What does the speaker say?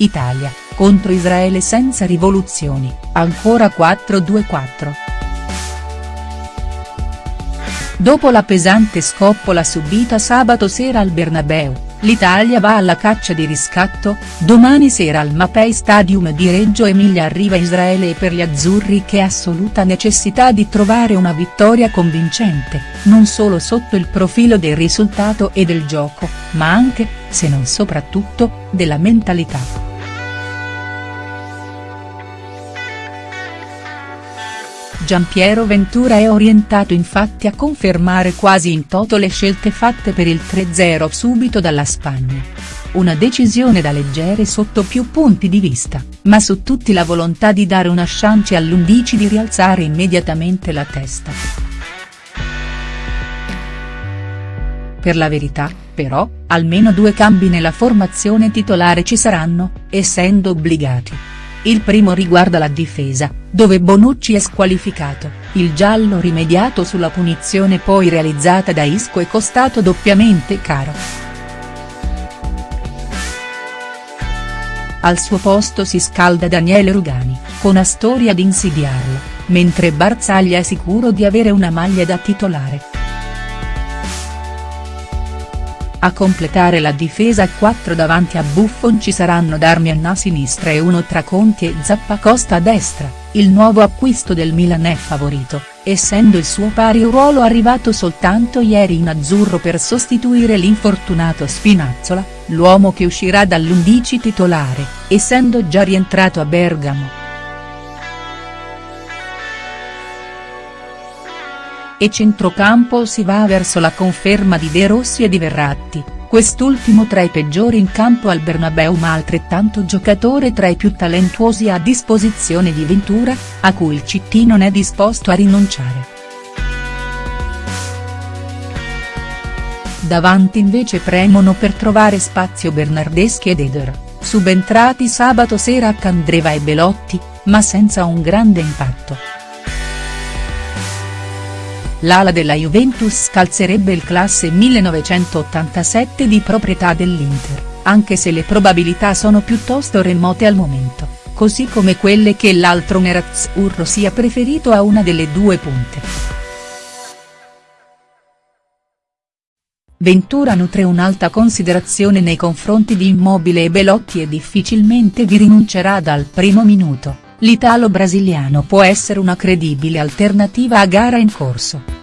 Italia, contro Israele senza rivoluzioni, ancora 4-2-4. Dopo la pesante scoppola subita sabato sera al Bernabeu, l'Italia va alla caccia di riscatto, domani sera al Mapei Stadium di Reggio Emilia arriva Israele e per gli azzurri che assoluta necessità di trovare una vittoria convincente, non solo sotto il profilo del risultato e del gioco, ma anche, se non soprattutto, della mentalità. Giampiero Ventura è orientato infatti a confermare quasi in toto le scelte fatte per il 3-0 subito dalla Spagna. Una decisione da leggere sotto più punti di vista, ma su tutti la volontà di dare una chance all'Undici di rialzare immediatamente la testa. Per la verità, però, almeno due cambi nella formazione titolare ci saranno, essendo obbligati. Il primo riguarda la difesa, dove Bonucci è squalificato, il giallo rimediato sulla punizione poi realizzata da Isco è costato doppiamente caro. Al suo posto si scalda Daniele Rugani, con Astoria ad insidiarlo, mentre Barzaglia è sicuro di avere una maglia da titolare. A completare la difesa a 4 davanti a Buffon ci saranno Darmian a sinistra e uno tra Conti e Zappacosta a destra, il nuovo acquisto del Milan è favorito, essendo il suo pari ruolo arrivato soltanto ieri in azzurro per sostituire l'infortunato Spinazzola, l'uomo che uscirà dall'11 titolare, essendo già rientrato a Bergamo. E centrocampo si va verso la conferma di De Rossi e di Verratti, quest'ultimo tra i peggiori in campo al Bernabeu ma altrettanto giocatore tra i più talentuosi a disposizione di Ventura, a cui il CT non è disposto a rinunciare. Davanti invece premono per trovare spazio Bernardeschi ed Eder, subentrati sabato sera a Candreva e Belotti, ma senza un grande impatto. L'ala della Juventus scalzerebbe il classe 1987 di proprietà dell'Inter, anche se le probabilità sono piuttosto remote al momento, così come quelle che l'altro nerazzurro sia preferito a una delle due punte. Ventura nutre un'alta considerazione nei confronti di Immobile e Belotti e difficilmente vi rinuncerà dal primo minuto l'italo-brasiliano può essere una credibile alternativa a gara in corso.